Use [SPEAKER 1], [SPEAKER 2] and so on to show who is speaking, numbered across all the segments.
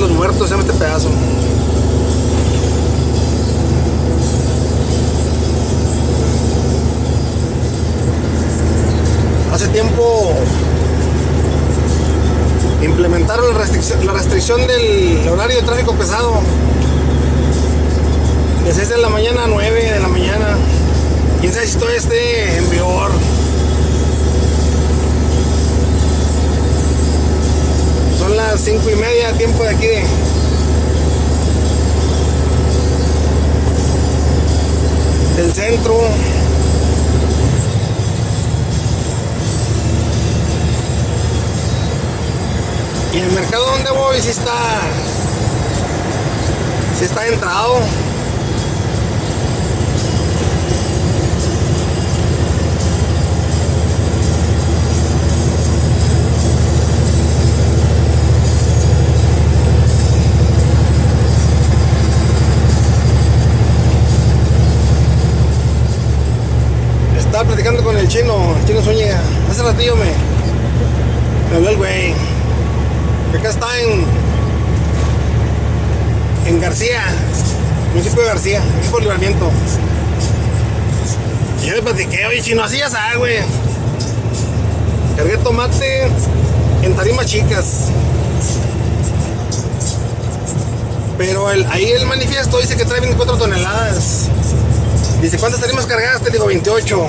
[SPEAKER 1] de los Muertos se llama este pedazo. Hace tiempo implementaron la restricción, la restricción del horario de tráfico pesado de 6 de la mañana a 9 de la mañana. Quién sabe si todavía esté en vigor. Son las 5 y media, tiempo de aquí de. del centro. Y el mercado donde voy si está. si está entrado. Chino, el chino Zúñiga. Hace ratillo me, me habló el güey. Acá está en, en García, municipio de García, aquí por libramiento. Yo le platiqué, oye chino, así ya sabes, güey. Cargué tomate en tarimas chicas. Pero el, ahí el manifiesto dice que trae 24 toneladas. Dice, ¿cuántas tarimas cargaste? Digo, 28.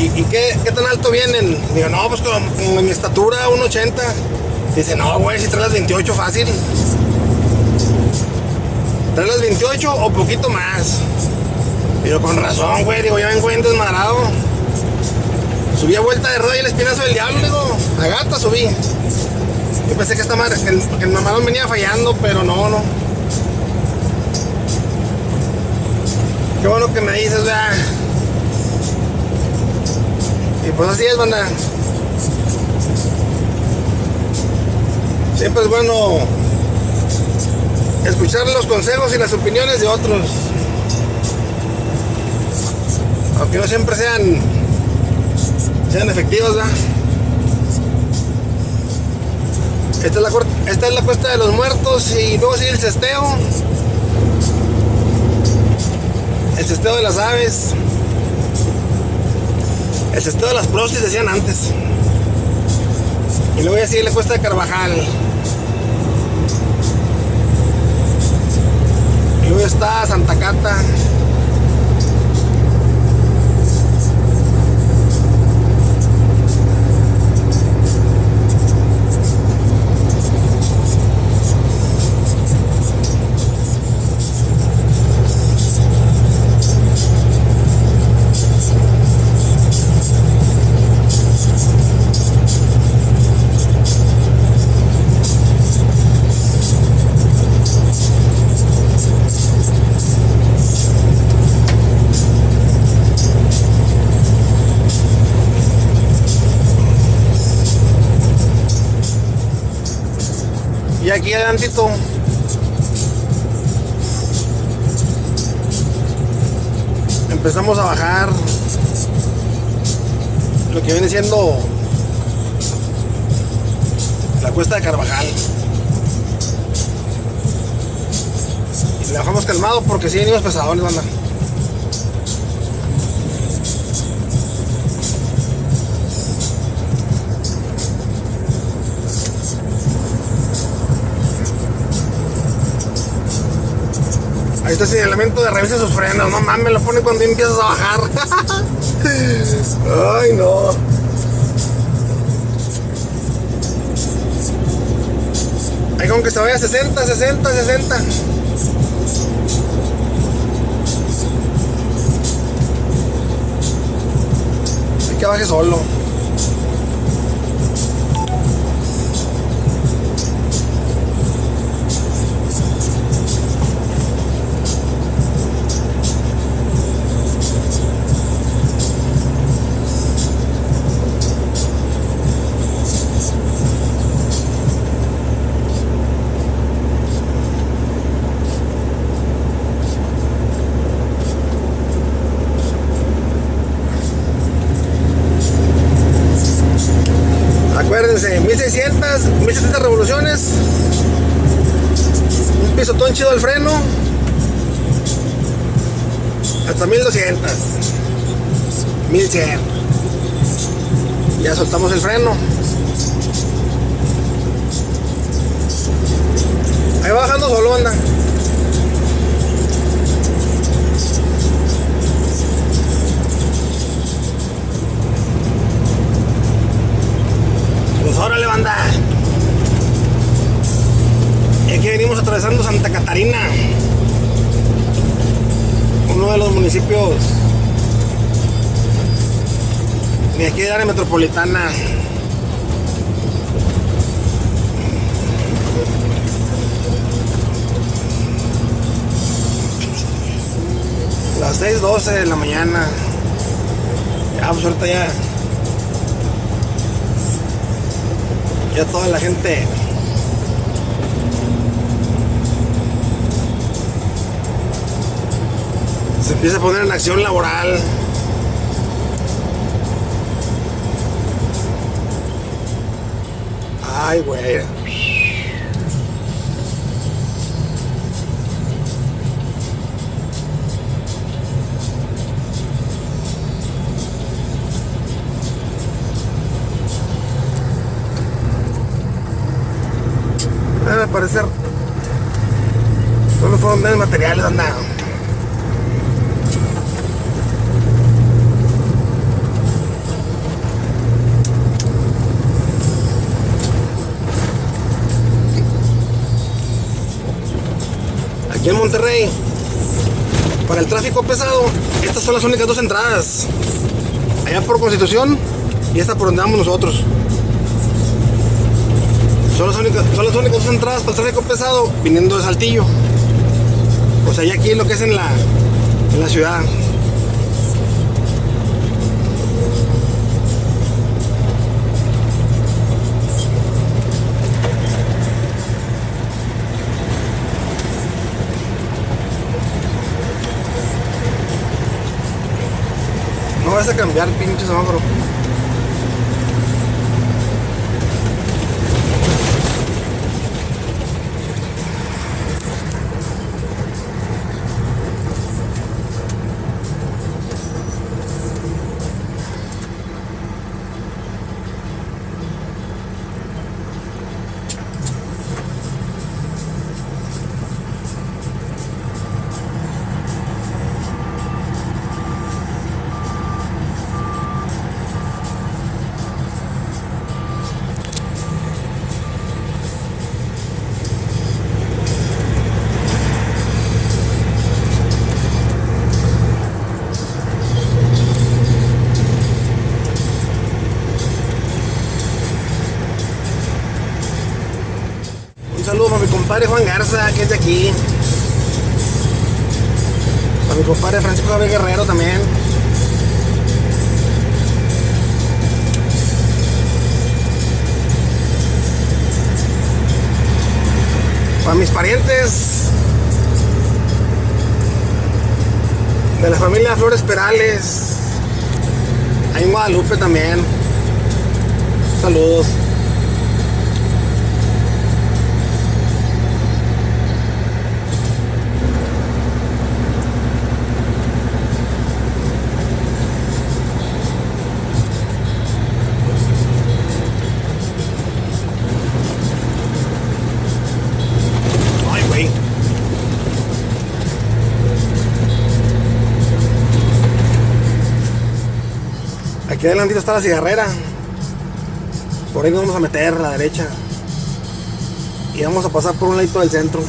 [SPEAKER 1] ¿Y, qué, qué, tan alto vienen? Digo, no, pues con, mi estatura, 1,80. Dice, no, güey, si traes las 28 fácil. ¿Traes las 28 o poquito más? Digo, con razón, güey, digo, ya vengo bien desmadrado. Subí a vuelta de rueda y el espinazo del diablo, digo, a gata subí. Yo pensé que esta madre, el, el mamalón venía fallando, pero no, no. Qué bueno que me dices, vea. Y pues así es, banda. Siempre es bueno escuchar los consejos y las opiniones de otros. Aunque no siempre sean, sean efectivos, ¿verdad? Esta es, la, esta es la cuesta de los muertos y luego sigue el cesteo. El cesteo de las aves. El cesteo de las prostis decían antes. Y luego ya sigue la cuesta de Carvajal. Y luego está Santa Cata. Adelantito empezamos a bajar lo que viene siendo la cuesta de Carvajal. Y le bajamos calmado porque si venimos pesadones, banda. Ahí está el señalamiento de revisa sus frenos. No mames, lo pone cuando empiezas a bajar. Ay, no. Ahí con que se vaya a 60, 60, 60. Hay que baje solo. Acuérdense, 1600, 1700 revoluciones. Un pisotón chido al freno. Hasta 1200. 1100. Ya soltamos el freno. Ahí bajando solo, anda. Y aquí venimos atravesando Santa Catarina. Uno de los municipios de aquí de área metropolitana. Las 6.12 de la mañana. Ya, pues ahorita ya. Ya toda la gente. Se empieza a poner en acción laboral. Ay, güey. Debe parecer. Solo fueron menos materiales, anda. Aquí en Monterrey, para el tráfico pesado, estas son las únicas dos entradas. Allá por Constitución y esta por donde vamos nosotros. Son las, únicas, son las únicas dos entradas para el tráfico pesado viniendo de Saltillo. O sea, ya aquí lo que es en la, en la ciudad. No vas a cambiar, pinche semáforo. Saludo para mi compadre Juan Garza, que es de aquí. Para mi compadre Francisco Javier Guerrero también. Para mis parientes de la familia Flores Perales. Ahí en Guadalupe también. Saludos. Aquí adelante está la cigarrera. Por ahí nos vamos a meter a la derecha. Y vamos a pasar por un ladito del centro.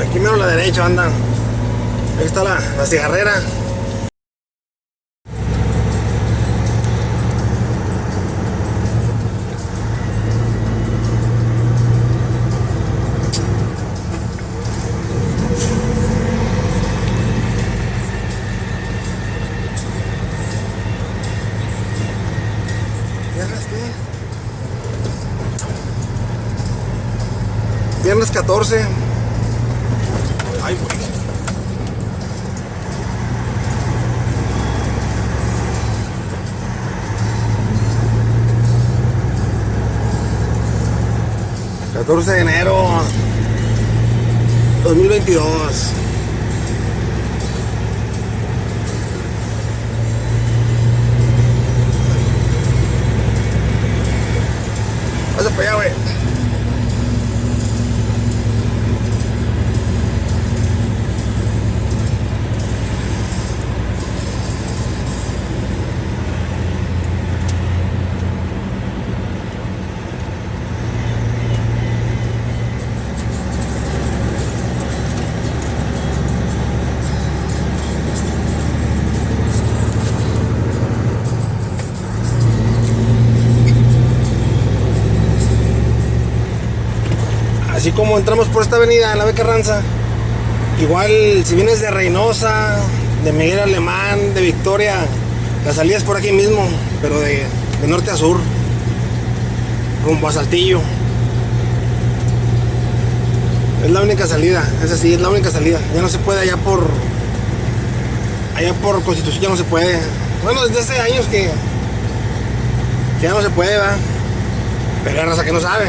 [SPEAKER 1] Aquí mero a la derecha andan está la, la cigarrera. Viernes 14 ...14 de enero... ...2022... Pasa para allá, güey. Así como entramos por esta avenida, en la Beca Ranza, igual si vienes de Reynosa, de Miguel Alemán, de Victoria, la salida es por aquí mismo, pero de, norte a sur, rumbo a Saltillo. Es la única salida, es así, es la única salida. Ya no se puede allá por. Allá por Constitución ya no se puede. Bueno, desde hace años que. ya no se puede, va. Pero hay raza que no sabe.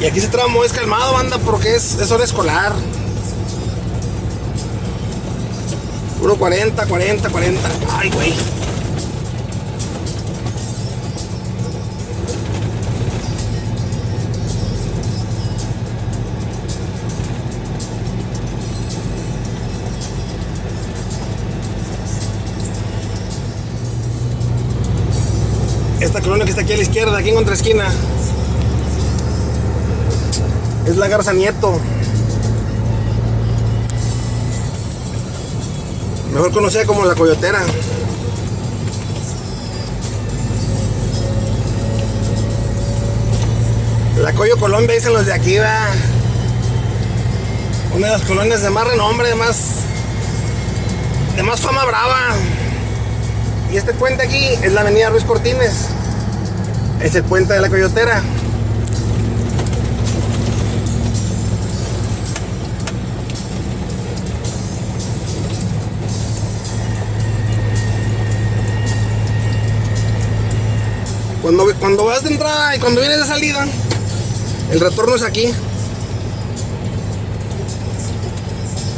[SPEAKER 1] Y aquí ese tramo es calmado, banda, porque es, es hora escolar. Puro 40, 40, 40. Ay, güey. Esta colonia que está aquí a la izquierda, aquí en otra esquina, es la Garza Nieto. Mejor conocida como la Coyotera. La Coyo Colombia dicen los de aquí, va. Una de las colonias de más renombre, de más. de más fama brava. Y este puente aquí es la avenida Ruiz Cortines. Es el puente de la Coyotera. Cuando, vas de entrada y cuando vienes de salida, el retorno es aquí.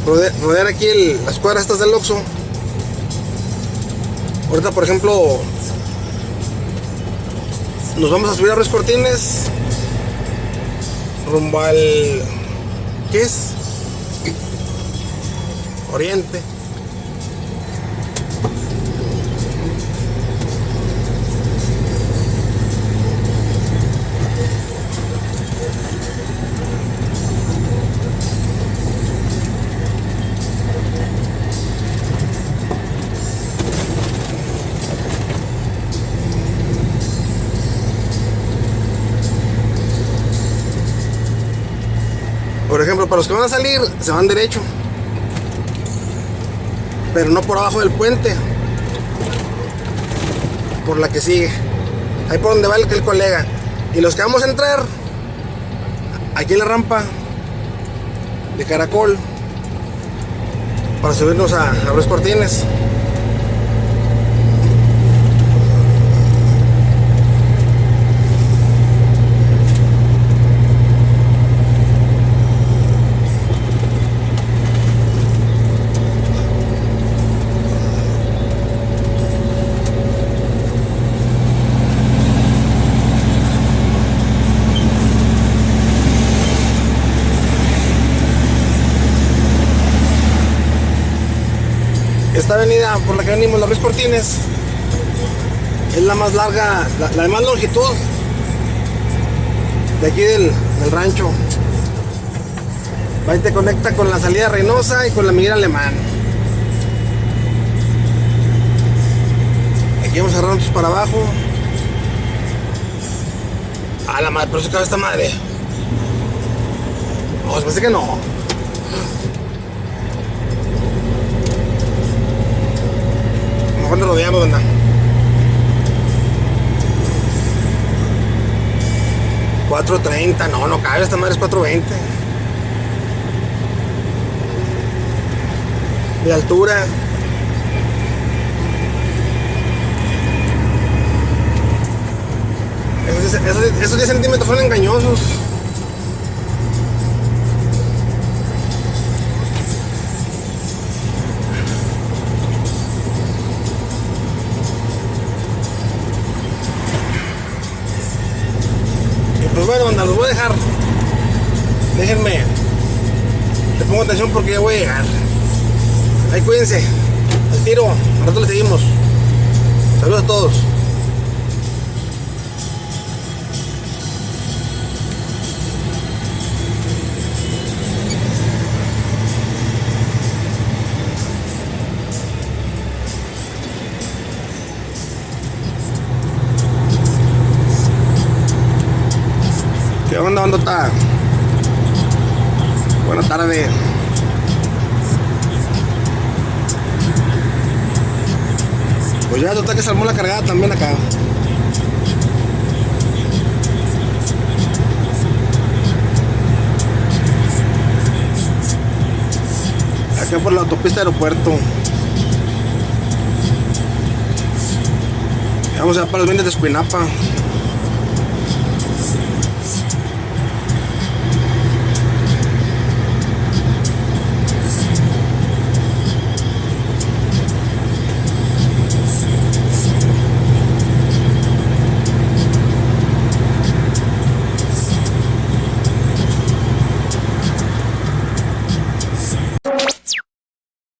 [SPEAKER 1] Rodear, aquí las cuadras estas del Oxxo. Ahorita, por ejemplo, nos vamos a subir a Ruiz Cortines rumbo al ¿qué es? Oriente los que van a salir, se van derecho. Pero no por abajo del puente. Por la que sigue. Ahí por donde va el, el colega. Y los que vamos a entrar, aquí en la rampa de caracol, para subirnos a, a los cortines. esta por la que venimos, la Ruiz Cortines, es la más larga, la, de más longitud de aquí del, del rancho. Ahí te conecta con la salida Reynosa y con la Miguel Alemán. Aquí vamos a nosotros para abajo. A la madre, pero se cabe esta madre. No, se que no. mejor nos rodeamos, banda. ¿4.30? No, no cabe, esta madre es 4.20. De altura. Esos, esos, esos 10 centímetros son engañosos. Bueno, los voy a dejar. Déjenme. Le pongo atención porque ya voy a llegar. Ahí cuídense. Al tiro. Al rato le seguimos. Saludos a todos. ¿Qué onda, está? Buenas tardes. Pues ya total que se armó la cargada también acá. Acá por la autopista aeropuerto. Vamos a para los bienes de Escuinapa.